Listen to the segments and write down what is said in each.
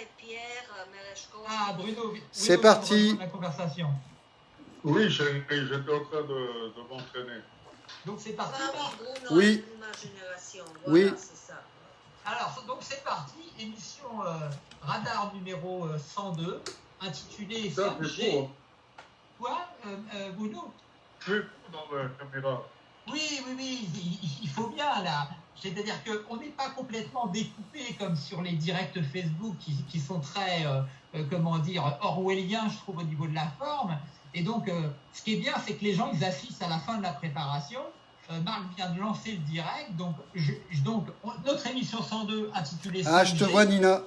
et Pierre Mereshko. Ah, Bruno, C'est parti. La conversation. Oui, j'étais en train de, de m'entraîner. Donc c'est parti. Oui, Bruno Oui. est de ma génération. Voilà, Oui. c'est ça. Alors, donc c'est parti, émission euh, radar numéro euh, 102, intitulée Ça, c'est 5G. beau. Quoi, euh, euh, Bruno? Plus dans la caméra. Oui, oui, oui, il, il faut bien là. C'est-à-dire qu'on n'est pas complètement découpé comme sur les directs Facebook qui, qui sont très, euh, euh, comment dire, orwelliens, je trouve, au niveau de la forme. Et donc, euh, ce qui est bien, c'est que les gens, ils assistent à la fin de la préparation. Euh, Marc vient de lancer le direct. Donc, je- je- donc on- notre émission 102 intitulée Ah, je te 5G. vois, Nina.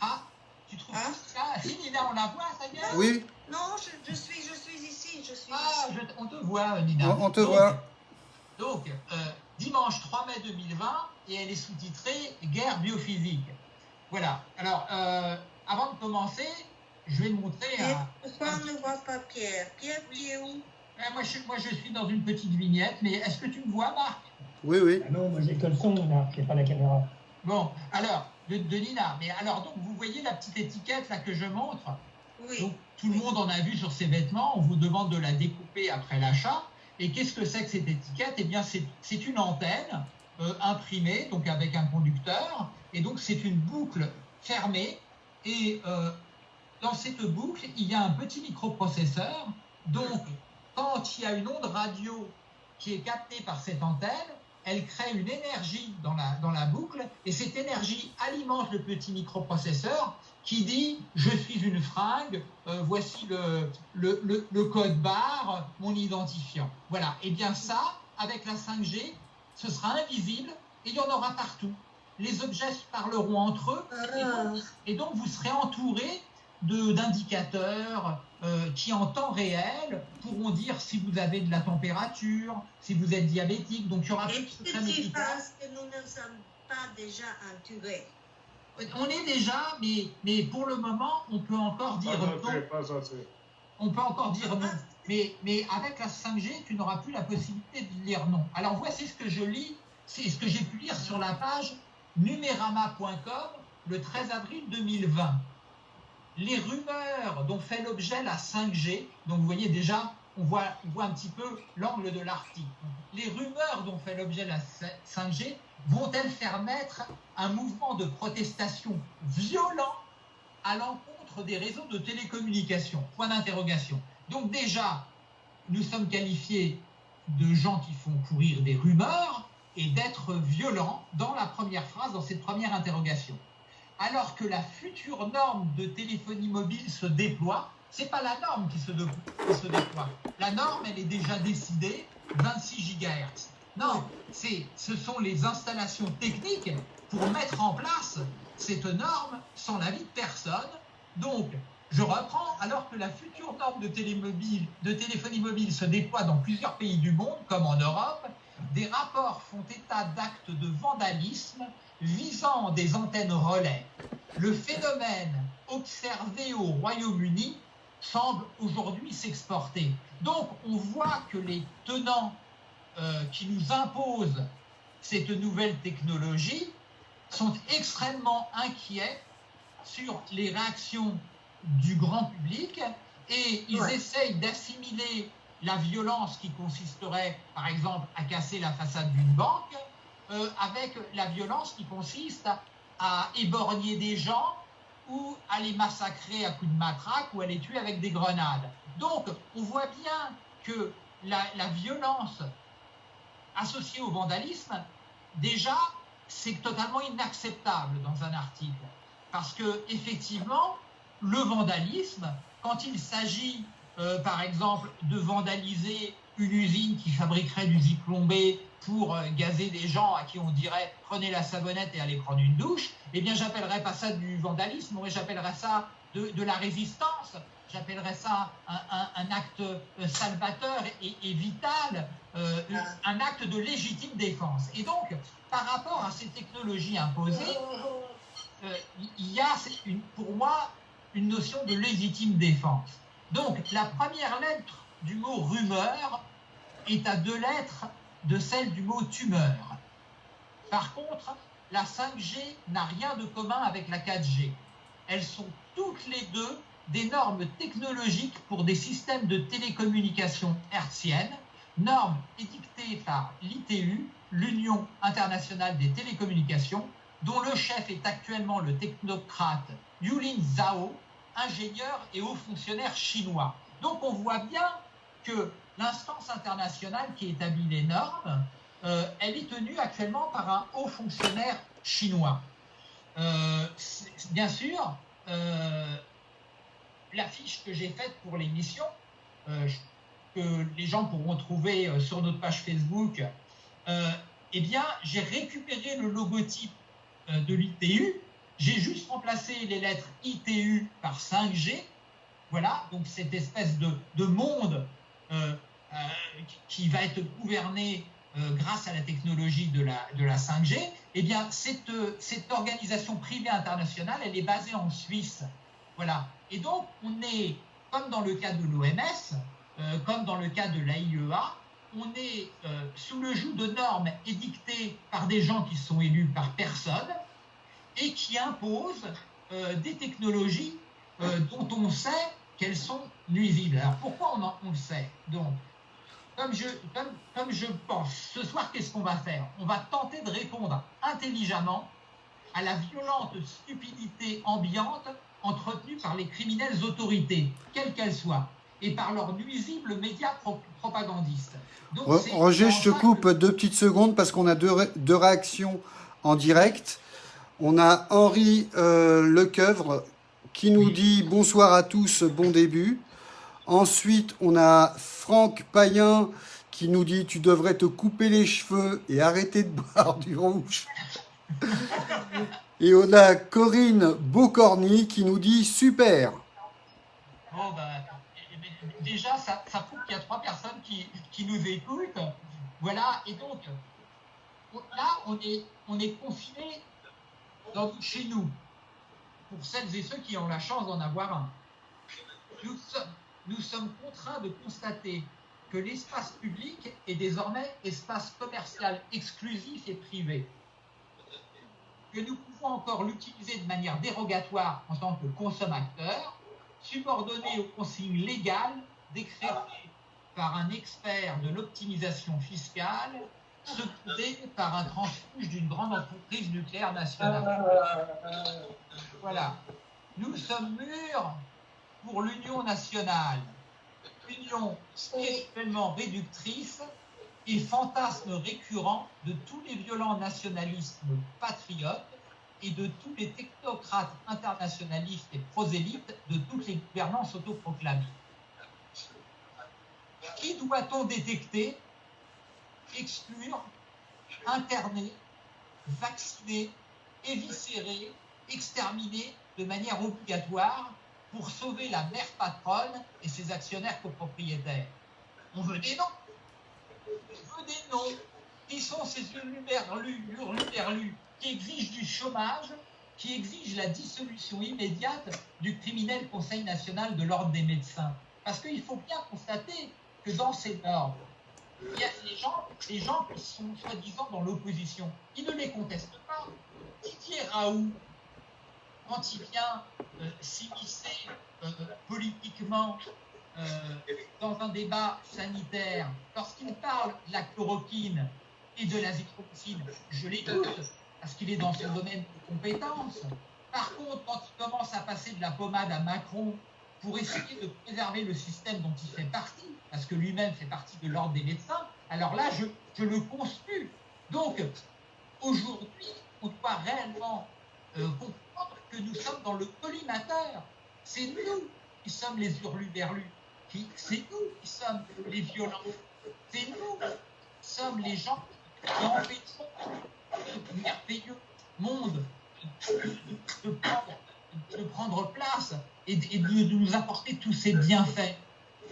Ah, tu trouves Hein Ah, si, Nina, on la voit, ça est Oui, Non, je, je suis, je suis ici, je suis Ah, ici. je- on te voit, Nina. On- on te Donc- voit. Donc, euh, dimanche 3 mai 2020, et elle est sous-titrée Guerre biophysique. Voilà. Alors, euh, avant de commencer, je vais montrer pourquoi on ne voit pas Pierre? Pierre, tu es où? Moi, je, moi, je suis dans une petite vignette, mais est-ce que tu me vois, Marc? Oui, oui. Ah non, moi j'ai que le son là, j'ai pas la caméra. Bon, alors, de, de Nina. Mais alors, donc, vous voyez la petite étiquette là que je montre? Oui. Donc, tout le monde en a vu sur ses vêtements. On vous demande de la découper après l'achat. Et qu'est-ce que c'est que cette étiquette? Eh bien, c'est une antenne euh, imprimée, donc avec un conducteur. Et donc, c'est une boucle fermée. Et euh, dans cette boucle, il y a un petit microprocesseur. Donc, quand il y a une onde radio qui est captée par cette antenne, elle crée une énergie dans la boucle. Et cette énergie alimente le petit microprocesseur qui dit je suis une fringue, euh, voici le, le, le- le code barre, mon identifiant. Voilà. Et bien ça, avec la 5G, ce sera invisible et il y en aura partout. Les objets parleront entre eux et Ah, donc, et donc vous serez entouré d'indicateurs euh, qui en temps réel pourront dire si vous avez de la température, si vous êtes diabétique. Donc il y aura plus de secret petit médical. parce que nous ne sommes pas déjà entourés? On est déjà, mais, mais pour le moment, on peut encore dire Pas non. assez, pas assez. On peut encore dire non. Mais, mais avec la 5G, tu n'auras plus la possibilité de dire non. Alors voici ce que je lis, c'est ce que j'ai pu lire sur la page numérama.com le 13 avril 2020. Les rumeurs dont fait l'objet la 5G, donc vous voyez déjà, on voit, on voit un petit peu l'angle de l'article. Les rumeurs dont fait l'objet la 5G vont-elles faire naître un mouvement de protestation violent à l'encontre des réseaux de télécommunications? Point d'interrogation. Donc déjà, nous sommes qualifiés de gens qui font courir des rumeurs et d'être violents dans la première phrase, dans cette première interrogation. Alors que la future norme de téléphonie mobile se déploie, c'est pas la norme qui se, de- qui se déploie. La norme, elle est déjà décidée, 26 GHz. Non, ce sont les installations techniques pour mettre en place cette norme sans l'avis de personne. Donc, je reprends, alors que la future norme de, télémobile, de téléphonie mobile se déploie dans plusieurs pays du monde, comme en Europe, des rapports font état d'actes de vandalisme visant des antennes relais. Le phénomène observé au Royaume-Uni semble aujourd'hui s'exporter. Donc on voit que les tenants euh, qui nous imposent cette nouvelle technologie sont extrêmement inquiets sur les réactions du grand public et ils Ouais. essayent d'assimiler la violence qui consisterait, par exemple, à casser la façade d'une banque, euh, avec la violence qui consiste à, à éborgner des gens ou à les massacrer à coups de matraque ou à les tuer avec des grenades. Donc, on voit bien que la, violence associée au vandalisme, déjà, c'est totalement inacceptable dans un article. Parce que, effectivement, le vandalisme, quand il s'agit, euh, par exemple, de vandaliser une usine qui fabriquerait du zyklon B pour euh, gazer des gens à qui on dirait prenez la savonnette et allez prendre une douche, eh bien, j'appellerais pas ça du vandalisme, mais j'appellerais ça de, de la résistance. J'appellerais ça un, un- un acte euh, salvateur et, et vital, euh, un acte de légitime défense. Et donc, par rapport à ces technologies imposées, euh, il y a, une- pour moi, une notion de légitime défense. Donc, la première lettre du mot rumeur est à deux lettres de celle du mot tumeur. Par contre, la 5G n'a rien de commun avec la 4G. elles sont toutes les deux des normes technologiques pour des systèmes de télécommunication hertziennes, normes édictées par l'ITU, l'Union internationale des télécommunications, dont le chef est actuellement le technocrate Yulin Zhao, ingénieur et haut fonctionnaire chinois. Donc on voit bien que l'instance internationale qui établit les normes, euh, elle est tenue actuellement par un haut fonctionnaire chinois. Euh, bien sûr, euh, l'affiche que j'ai faite pour l'émission, que les gens pourront trouver sur notre page Facebook, eh bien, j'ai récupéré le logotype de l'ITU, j'ai juste remplacé les lettres ITU par 5G, voilà, donc cette espèce de, monde qui va être gouverné euh, grâce à la technologie de la, de la 5G, eh bien, cette, cette organisation privée internationale, elle est basée en Suisse. Voilà. Et donc, on est, comme dans le cas de l'OMS, euh, comme dans le cas de l'AIEA, on est euh, sous le joug de normes édictées par des gens qui sont élus par personne et qui imposent des technologies dont on sait qu'elles sont nuisibles. Alors pourquoi on, on le sait? Donc, comme je, comme, je pense, ce soir, qu'est-ce qu'on va faire? On va tenter de répondre intelligemment à la violente stupidité ambiante entretenue par les criminelles autorités, quelles qu'elles soient, et par leurs nuisibles médias propagandistes. Roger, je te coupe deux petites secondes parce qu'on a deux, deux, réactions en direct. On a Henri euh, Lecoeuvre qui nous dit bonsoir à tous, bon début. Ensuite, on a Franck Payen qui nous dit tu devrais te couper les cheveux et arrêter de boire du rouge. Et on a Corinne Beaucorny qui nous dit super. Bon, ben, déjà, ça, prouve qu'il y a trois personnes qui, nous écoutent. Voilà, et donc, là, on est, on est confiné chez nous, pour celles et ceux qui ont la chance d'en avoir un. Nous sommes, nous sommes contraints de constater que l'espace public est désormais espace commercial exclusif et privé, que nous pouvons encore l'utiliser de manière dérogatoire en tant que consommateur, subordonné aux consignes légales décrétées par un expert de l'optimisation fiscale, secondé par un transfuge d'une grande entreprise nucléaire nationale. Voilà. Nous sommes mûrs pour l'union nationale, union spirituellement réductrice et fantasme récurrent de tous les violents nationalismes patriotes et de tous les technocrates internationalistes et prosélytes de toutes les gouvernances autoproclamées. Qui doit-on détecter, exclure, interner, vacciner, éviscérer, exterminer de manière obligatoire pour sauver la mère patronne et ses actionnaires copropriétaires. On veut des noms. On veut des noms. Qui sont ces hurluberlus qui exigent du chômage, qui exigent la dissolution immédiate du criminel Conseil national de l'ordre des médecins? Parce qu'il faut bien constater que dans ces normes, il y a des gens, gens qui sont soi-disant dans l'opposition. Ils ne les contestent pas. Didier Raoult, quand il vient euh, s'immiscer euh, politiquement euh, dans un débat sanitaire, lorsqu'il parle de la chloroquine et de l'azithromycine, je l'écoute, parce qu'il est dans son domaine de compétence. Par contre, quand il commence à passer de la pommade à Macron pour essayer de préserver le système dont il fait partie, parce que lui-même fait partie de l'ordre des médecins, alors là, je, je le conspue. Donc, aujourd'hui, on doit réellement que nous sommes dans le collimateur. C'est nous qui sommes les hurluberlus. C'est nous qui sommes les violents. C'est nous qui sommes les gens qui empêchons ce merveilleux monde de, prendre, de, prendre, place et de, nous apporter tous ces bienfaits.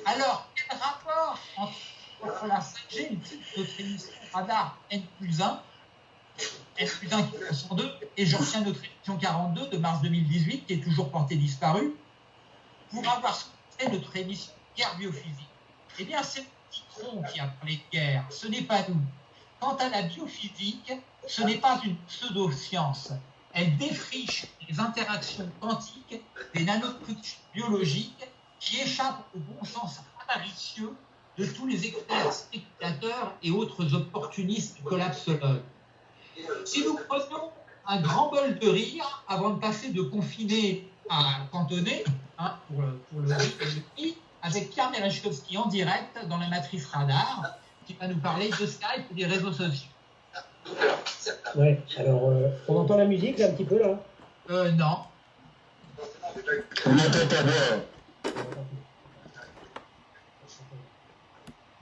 Alors, quel rapport entre, la 5G, notre émission Radar N plus 1, S plus 1 qui est 102, et j'en tiens notre émission 42 de mars 2018, qui est toujours portée disparue, pour avoir fait notre émission Guerre biophysique. Eh bien, c'est Citron qui a parlé de guerre, ce n'est pas nous. Quant à la biophysique, ce n'est pas une pseudo-science. elle défriche les interactions quantiques des nanostructures biologiques qui échappent au bon sens avaricieux de tous les experts spéculateurs et autres opportunistes collapsologues. Si nous prenions un grand bol de rire avant de passer de confiné à cantonné, hein, pour, le- pour le rire, avec Pierre Merechkowski en direct dans la matrice radar, qui va nous parler de Skype et des réseaux sociaux. Ouais, alors, euh, on entend la musique là un petit peu là Euh, non.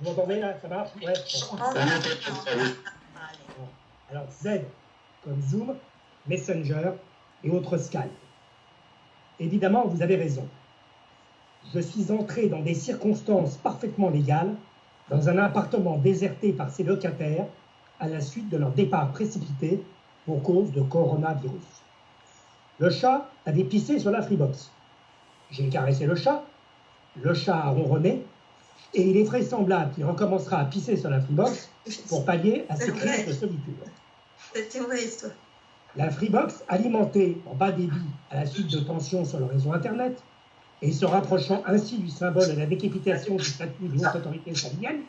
Vous m'entendez là Ça marche? Ouais. bon. On On va- n'entend pas, oui. Allez. Alors, Z comme Zoom, Messenger et autres Skype. Évidemment, vous avez raison. Je suis entré dans des circonstances parfaitement légales dans un appartement déserté par ses locataires à la suite de leur départ précipité pour cause de coronavirus. Le chat avait pissé sur la Freebox. J'ai caressé le chat, le chat a ronronné, et il est vraisemblable qu'il recommencera à pisser sur la Freebox pour pallier à ses C'est crises de solitude. C'était vrai, ça. La Freebox, alimentée en bas débit à la suite de tensions sur le réseau Internet et se rapprochant ainsi du symbole de la décapitation du statut de haute autorité sahélienne,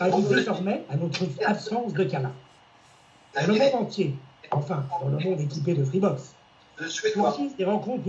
allude désormais à notre absence de câlin. Dans le monde entier, enfin, dans le monde équipé de Freebox, surgissent des rencontres